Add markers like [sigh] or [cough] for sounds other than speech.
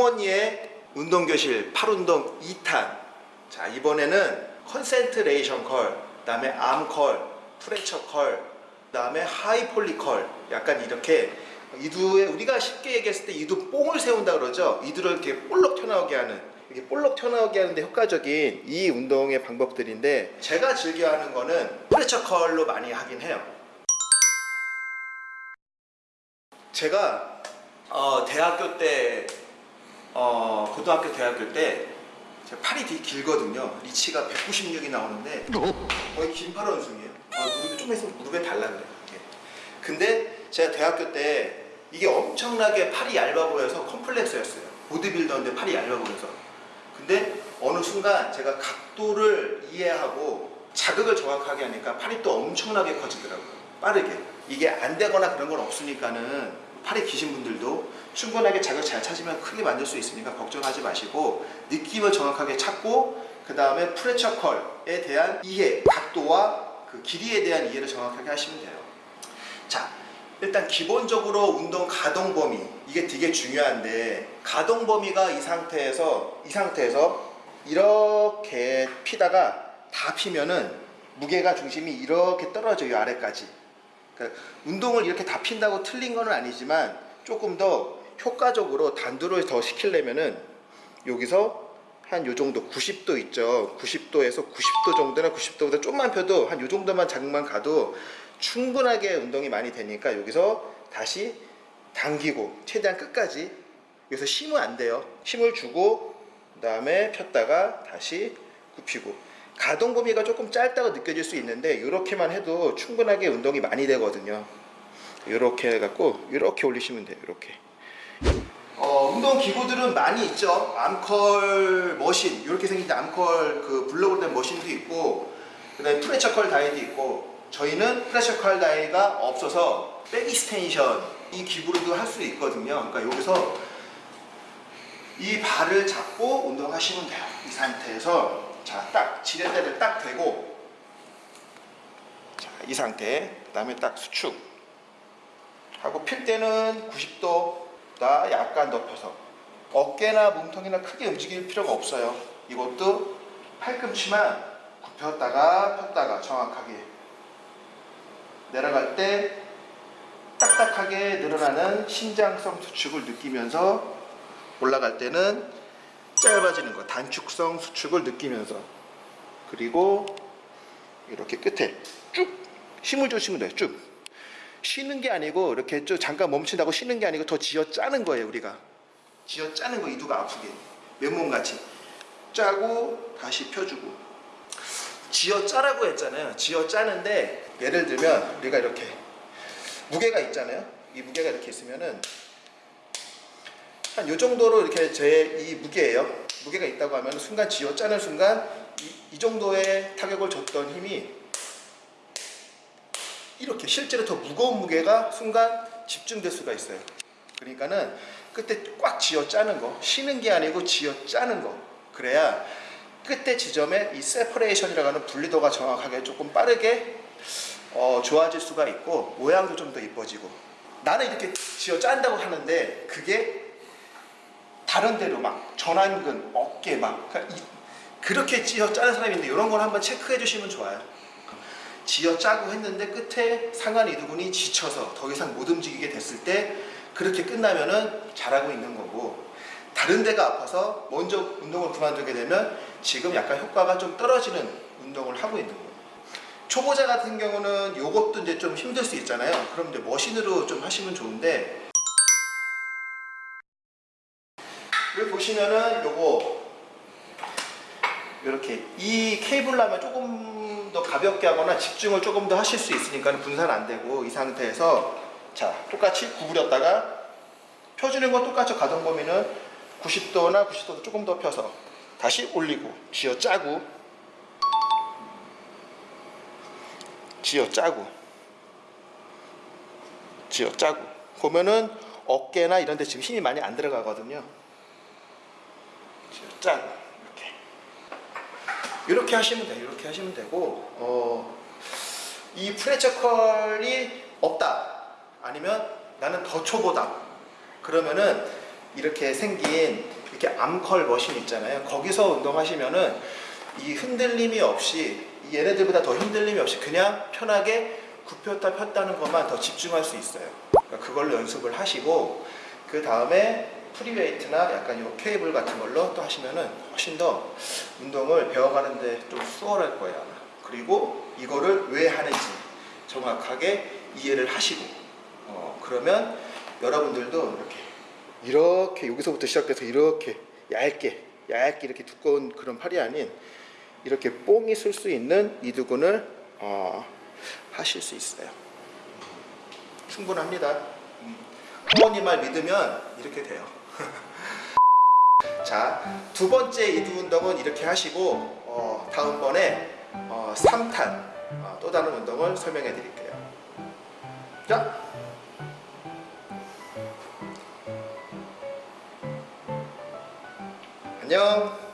홍언니의 운동교실 팔운동 2탄. 자 이번에는 concentration curl 그다음에 arm curl preacher curl 그다음에 high pulley curl 약간 이렇게 이두에 우리가 쉽게 얘기했을 때 이두 뽕을 세운다 그러죠? 이두를 이렇게 볼록 튀어나오게 하는 이렇게 볼록 튀어나오게 하는데 효과적인 이 운동의 방법들인데 제가 즐겨 하는 거는 preacher curl로 많이 하긴 해요. 제가 어, 대학교 때 어, 고등학교 대학교 때 제가 팔이 되게 길거든요. 리치가 196이 나오는데 거의 긴팔 원숭이에요. 아, 무릎이 좀 있으면 무릎에 달라 그래요. 근데 제가 대학교 때 이게 엄청나게 팔이 얇아 보여서 컴플렉스였어요. 보디빌더인데 팔이 얇아 보여서. 근데 어느 순간 제가 각도를 이해하고 자극을 정확하게 하니까 팔이 또 엄청나게 커지더라고요. 빠르게. 이게 안 되거나 그런 건 없으니까는 팔이 기신 분들도 충분하게 자극 잘 찾으면 크게 만들 수 있으니까 걱정하지 마시고 느낌을 정확하게 찾고 그 다음에 프레처 컬에 대한 이해, 각도와 그 길이에 대한 이해를 정확하게 하시면 돼요. 자, 일단 기본적으로 운동 가동 범위 이게 되게 중요한데 가동 범위가 이 상태에서 이 상태에서 이렇게 피다가 다 피면은 무게가 중심이 이렇게 떨어져요 아래까지. 그러니까 운동을 이렇게 다 핀다고 틀린 건 아니지만 조금 더 효과적으로 단두를 더 시키려면은 여기서 한 요 정도 90도 있죠. 90도에서 90도 정도나 90도보다 좀만 펴도 한 요 정도만 자극만 가도 충분하게 운동이 많이 되니까 여기서 다시 당기고 최대한 끝까지 여기서 쉬면 안 돼요. 힘을 주고 그 다음에 폈다가 다시 굽히고 가동 범위가 조금 짧다고 느껴질 수 있는데 이렇게만 해도 충분하게 운동이 많이 되거든요. 이렇게 해갖고 이렇게 올리시면 돼요 이렇게. 어, 운동 기구들은 많이 있죠. arm curl machine 이렇게 생긴 arm curl 그 블록으로 된 machine도 있고 그 다음에 preacher curl 다이도 있고 저희는 preacher curl 다이가 없어서 back extension 이 기구로도 할 수 있거든요. 그러니까 여기서 이 발을 잡고 운동하시면 돼요 이 상태에서 자, 딱 지렛대를 딱 대고 자, 이 상태 그 다음에 딱 수축. 하고 필 때는 90도가 약간 덮여서 어깨나 몸통이나 크게 움직일 필요가 없어요. 이것도 팔꿈치만 굽혔다가 폈다가 정확하게 내려갈 때 딱딱하게 늘어나는 신장성 수축을 느끼면서 올라갈 때는 짧아지는 거 단축성 수축을 느끼면서. 그리고 이렇게 끝에 쭉 힘을 주시면 돼요 쭉. 쉬는 게 아니고 이렇게 쭉 잠깐 멈춘다고 쉬는 게 아니고 더 쥐어 짜는 거예요 우리가. 쥐어 짜는 거 이두가 아프게. 맨몸같이. 짜고 다시 펴주고. 쥐어 짜라고 했잖아요. 쥐어 짜는데 예를 들면 우리가 이렇게 무게가 있잖아요. 이 무게가 이렇게 있으면은 한 요 정도로 이렇게 제 이 무게예요. 무게가 있다고 하면 순간 쥐어 짜는 순간 이, 이 정도의 타격을 줬던 힘이 이렇게 실제로 더 무거운 무게가 순간 집중될 수가 있어요. 그러니까는 그때 꽉 쥐어 짜는 거 쉬는 게 아니고 쥐어 짜는 거 그래야 끝에 지점에 이 separation이라고 하는 분리도가 정확하게 조금 빠르게 어, 좋아질 수가 있고 모양도 좀 더 이뻐지고 나는 이렇게 쥐어 짠다고 하는데 그게 다른 데로 막 전완근, 어깨 막 그러니까 이, 그렇게 쥐어 짜는 사람인데 이런 걸 한번 체크해 주시면 좋아요. 쥐어 짜고 했는데 끝에 상한 이두근이 지쳐서 더 이상 못 움직이게 됐을 때 그렇게 끝나면은 잘하고 있는 거고 다른 데가 아파서 먼저 운동을 그만두게 되면 지금 약간 효과가 좀 떨어지는 운동을 하고 있는 거예요. 초보자 같은 경우는 요것도 이제 좀 힘들 수 있잖아요. 그럼 이제 머신으로 좀 하시면 좋은데 보시면은 요거 이렇게 이 케이블라면 조금 더 가볍게 하거나 집중을 조금 더 하실 수 있으니까 분산 안 되고 이 상태에서 자 똑같이 구부렸다가 펴주는 건 똑같죠 가동 범위는 90도나 90도도 조금 더 펴서 다시 올리고 쥐어 짜고 쥐어 짜고 쥐어 짜고 보면은 어깨나 이런 데 지금 힘이 많이 안 들어가거든요 짜고 이렇게 이렇게 하시면 돼요 이렇게 하시면 되고 어, 이 프레처 컬이 없다 아니면 나는 더 초보다 그러면은 이렇게 생긴 이렇게 arm curl machine 있잖아요. 거기서 운동하시면은 이 흔들림이 없이 이 얘네들보다 더 흔들림이 없이 그냥 편하게 굽혔다 폈다는 것만 더 집중할 수 있어요. 그러니까 그걸로 연습을 하시고 그 다음에 free weight나 약간 요 케이블 같은 걸로 또 하시면은 훨씬 더 운동을 배워가는데 좀 수월할 거예요. 아마. 그리고 이거를 왜 하는지 정확하게 이해를 하시고 어, 그러면 여러분들도 이렇게 이렇게 여기서부터 시작돼서 이렇게 얇게 얇게 이렇게 두꺼운 그런 팔이 아닌 이렇게 뽕이 쓸 수 있는 이두근을 어, 하실 수 있어요. 충분합니다. 어머니 말 믿으면 이렇게 돼요. [laughs] 자, 두 번째 이두 운동은 이렇게 하시고 어, 다음번에 어, 3탄 어, 또 다른 운동을 설명해 드릴게요. 자, 안녕.